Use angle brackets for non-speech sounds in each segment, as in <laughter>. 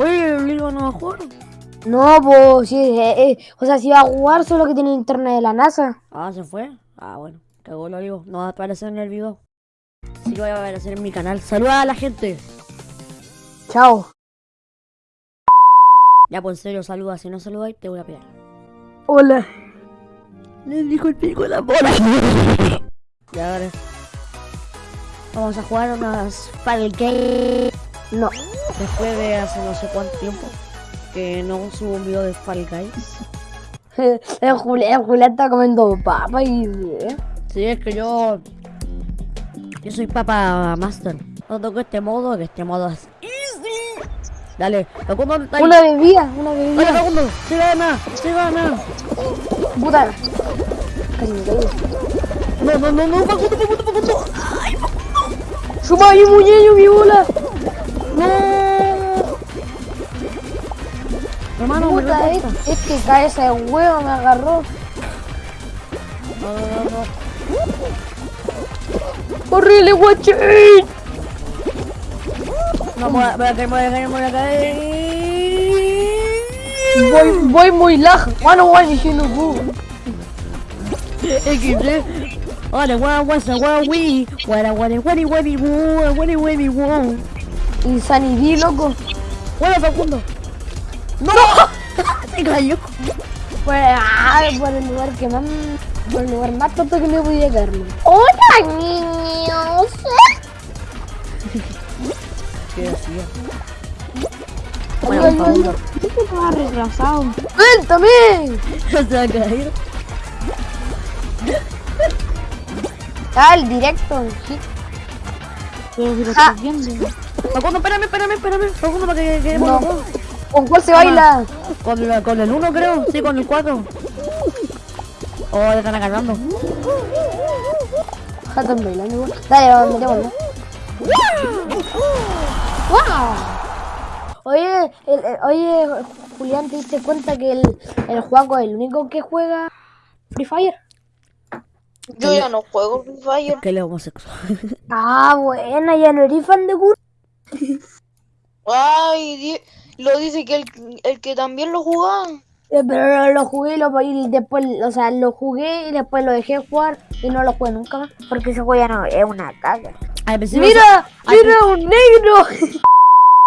Oye, el libro no va a jugar. No, pues, sí, eh, eh, o sea, si va a jugar solo que tiene internet de la NASA. Ah, se fue. Ah, bueno, cagó lo digo. No va a aparecer en el video. Sí que va a aparecer en mi canal. Saluda a la gente. Chao. Ya, pues en serio, saluda. Si no saludáis, te voy a pegar. Hola. Le dijo el pico de la bola. <laughs> Ya, ahora. Vamos a jugar unas Guys. No. Después de hace no sé cuánto tiempo que no subo un video de Fall Guys. <laughs> El Julián, el Julián está comiendo papa y... eh. Sí, es que yo. Yo soy Papa Master. No toco este modo, que este modo es easy. Dale, Facundo, ¿dónde está ahí? Una bebida, una Dale, bebida. Facundo, se gana, se gana. Puta. No, no, no, no, Facundo, Facundo, Facundo. Suma ahí, muñeño, mi bola. No. Hermano, me Puta, este, este cabeza de huevo me agarró. No, no, no, no. ¡Horrible, guachín! No, voy a voy a caer, voy a caer, voy a caer. Voy, voy muy lag. Mano, guay, diciendo jugo. XD. Hola, guau, guasa, guau, wii. Guara, guara, guari, guari, guau, guari, guari, guau. Insanity, loco. Hola, Facundo. ¡No! <laughs> Se cayó. Pues, ah, por el lugar que más... Por el lugar más tonto que me podía caer. Hola, niños. <laughs> ¿Qué hacía? Bueno, Facundo. ¿Qué te vas retrasado? ¡Cuéntame! <laughs> Se va a caer. Ah, el directo, sí. Pero si lo Ah. estás viendo. Facundo, espérame, espérame, espérame. Facundo, para que quedemos No. ¿Con cuál se baila? Con, la- con el 1 creo, sí, con el 4. Oh, ya están agarrando. Jatan bailando igual. Dale, vamos, metémoslo. ¡Wow! Oye, el- el- oye, Julián, ¿te diste cuenta que el, el Juaco es el único que juega Free Fire? Yo ya no juego Free Fire. Que él es homosexual. <laughs> Ah, buena, ya no eres fan de Gur. Ay, di- lo dice que el, el que también lo jugaba. Pero lo, lo jugué y, lo, y después, o sea, lo jugué y después lo dejé jugar y no lo jugué nunca más. Porque ese juego ya no es una caga. ¡Mira! Ay, ¡Mira un negro!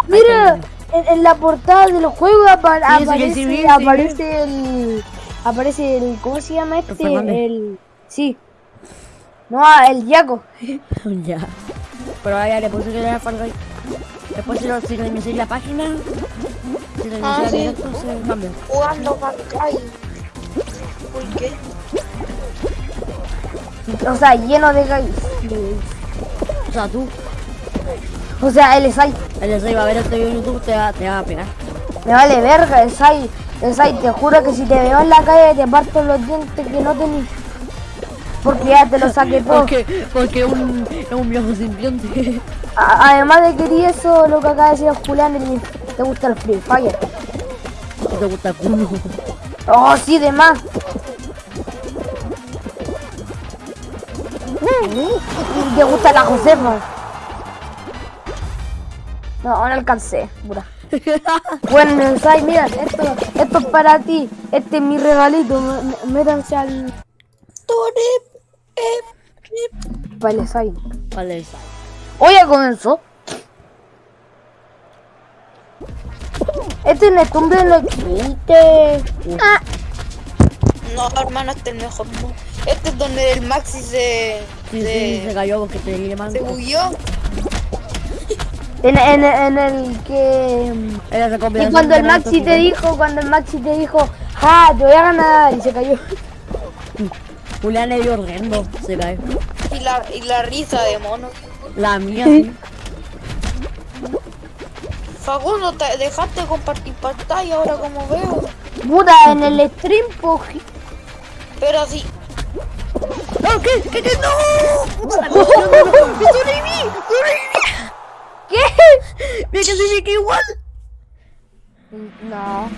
¡Mira! En, en la portada del juego apa- Sí, aparece, sí, sí, sí. aparece el. Aparece el. ¿Cómo se llama este? Fernández. El. Sí. No, el Yaco. <laughs> Ya. Pero ahora ya le puse que era Guys. Después si, lo, si la página, si reinicié Ah, sí. directo, se cambia. Jugando. O sea, lleno de gays. O sea, tú, O sea, el Sai. el de va a ver este video en YouTube, te va, te va a pegar. Me vale verga, el Sai. El Sai, te juro que si te veo en la calle te parto los dientes que no tenés. Porque ya te lo saqué todo. Porque, porque un, es un viejo simbionte. Además de que di eso, lo que acaba de decir Julián, el- te gusta el Free Fire. Te gusta el culo. Oh, sí, de más. Y te gusta la Josefa. No, no alcancé, pura. <laughs> Buen mensaje, mira, esto, esto es para ti. Este es mi regalito. m- Métanse al Palesai. Vale, esa. Hoy ya comenzó. Este es el tumbe de los chistes. Ah, No, hermano, este es el mejor. Este es donde el Maxi se. Sí, se, sí, se cayó porque te mal. se bugueó. en, en, en el que. Y cuando el Maxi te dijo, cuando el Maxi te dijo, ah, te voy a ganar, y se cayó. <laughs> Julián le dio horrendo, se cae. Y la, y la risa de mono. La mía, sí. Facundo, te dejaste de compartir pantalla ahora como veo. Puta, en el stream, po, ji- Pero sí. ¡No, qué! ¿Qué? ¿Qué? ¡No! ¡Puta, <laughs> no, no, no, no! ¡Me sobreviví! ¡Sobreviví! ¿Qué? ¡Me clasifiqué igual! No.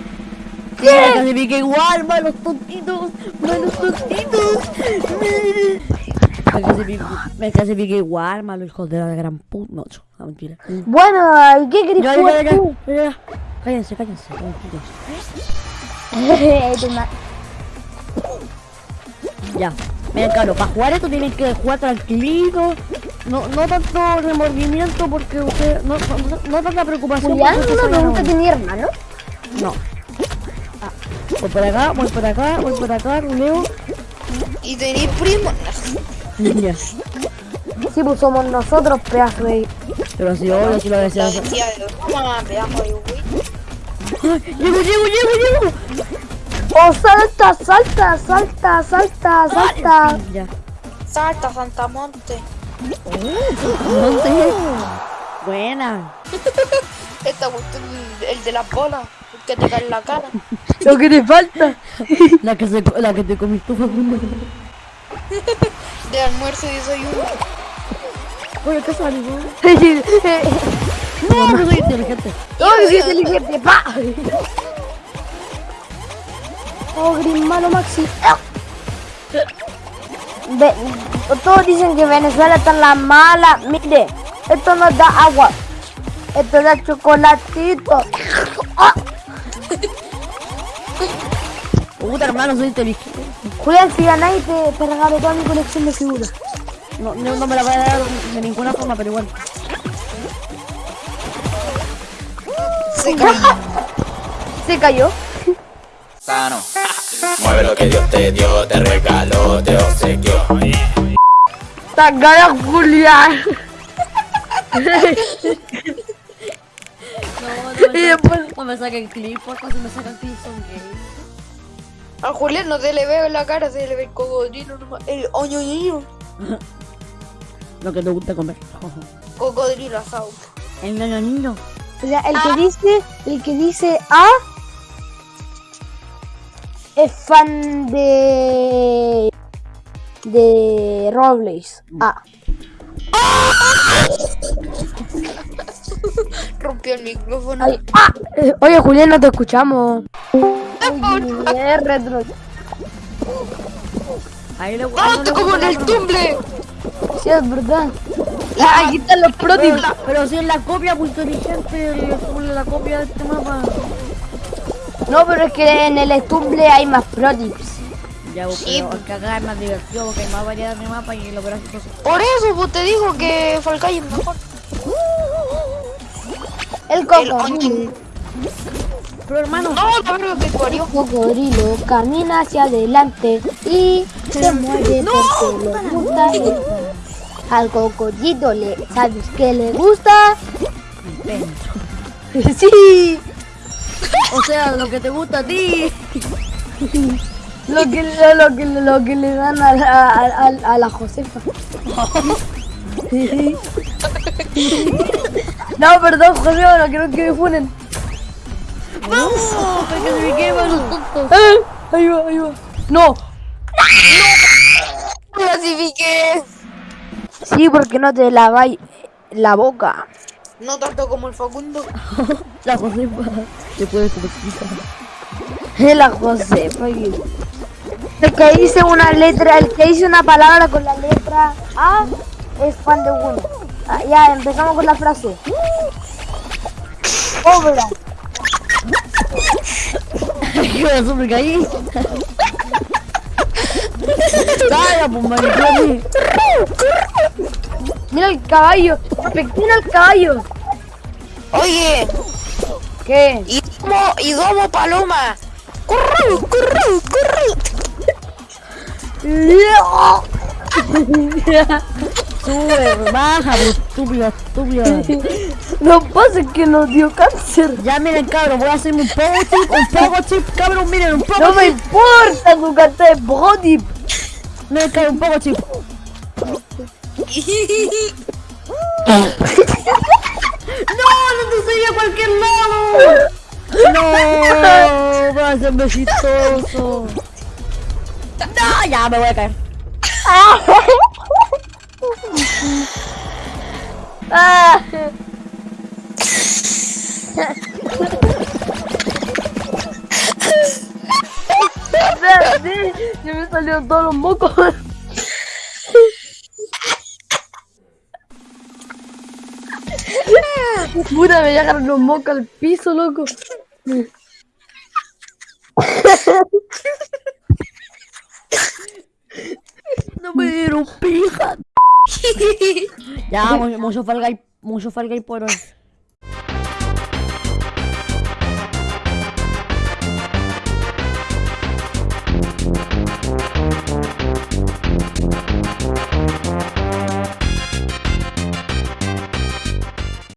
¡Me clasifiqué igual! ¡Malos tontitos! ¡Malos tontitos! Me clasifico, me igual, malo hijo de la gran puta. No, no, mentira. Bueno, ¿y qué querés Ya, ya, jugar ya, tú? ya, ya. Cállense, cállense. Ya. Miren, claro, para jugar esto tienen que jugar tranquilito. No, no tanto remordimiento porque usted. No, no, no tanta preocupación. Pregunta, no- ¿tenía hermano? No. Voy por acá, voy por acá, voy por acá, ruleo. Y tenéis primo. Ya. Sí, pues somos nosotros, pedazo de... Pero si yo, yo sí lo decía. La decía de broma, pedazo de güey. Llego, llego, llego, llego. ¡Oh, salta, salta, salta, salta, salta! Ya. Salta, Santamonte. ¿Dónde? Buena. Esta cuestión, el, de las bolas, que te cae en la cara. <laughs> Lo que te falta. La que, se, co- la que te comiste. De almuerzo y desayuno. Oye, ¿qué salió? no, No, no soy inteligente. que soy inteligente, pa. Oh, Green malo Maxi. Ve- todos dicen que Venezuela está la mala. Mire, esto no da agua. Esto da chocolatito. Puta, hermano, soy inteligente. Julián, si ganáis te, te regalo toda mi colección de figuras. No, no, no me la voy a dar de ninguna forma, pero igual. Se cayó. <laughs> Se cayó. sano. Mueve lo que Dios te dio, te regaló, te obsequió. Tan gana Julián. <laughs> Y después, No me saquen clip, porque si me sacan clip son gays. A Julián no se le ve en la cara, se le ve el cocodrilo nomás. El oñoño. <laughs> Lo que te gusta comer. Cocodrilo asado. El niño. o sea, el que dice, el que dice A es fan de de Robles. A. <laughs> Rompió el micrófono. Ay, ah. Eh, Oye, Julián, no te escuchamos. Oye, retro. Ahí le ¡Ah, estoy como en el tumble! Sí, es verdad. Ah, aquí están los pro Pero, tips. pero si es la copia, pues inteligente, el- la copia de este mapa. No, pero es que en el Stumble hay más pro tips. Ya, pues, Sí. pero que acá es más divertido porque hay más variedad de mapa y lo verás cosas. Por eso, pues te digo que Falcay es mejor. El El cocodrilo. oñoño. Pero hermano, No, que parió. cocodrilo camina hacia adelante y se mueve porque le gusta. Al cocodrilo le, ¿sabes qué le gusta? <laughs> Sí, o sea, lo que te gusta a ti. lo que, lo, lo que, lo que le dan a la, a, a- a la Josefa. <laughs> <laughs> No, perdón, Josefa, no quiero que me funen. ¡Vamos! Me para los. Eh, Ahí va, ahí va. No, Clasifiqué. sí, porque no te laváis la boca. No tanto como el Facundo. <laughs> La Josefa. Te puedes convertir. La Josefa. El que dice una letra, el que dice una palabra con la letra A es fan de uno. Ah, ya, empezamos con la frase. Obra. ¿Qué pasó? Me caí. Calla, pues maricón. Mira el caballo. Mira el caballo. Oye, ¿Qué? y domo, y domo paloma. Corre, corre, corre. Sube, baja, pues estúpida, estúpida. No pasa que nos dio cáncer. Ya miren, cabrón, voy a hacerme un poco chip, un poco chip, cabrón, miren, un poco No me chip. importa tu carta de body. Miren, cabrón, un poco chip. ¡No! ¡No te seguí a cualquier lado! ¡No! ¡Va a ser chistoso! ¡No! Ya me voy a caer. Ah sea, sí, ya me salieron todos los mocos. Puta, me llegaron los mocos al piso, loco. No me dieron pija. ya, mucho, falga y mucho falga y por hoy.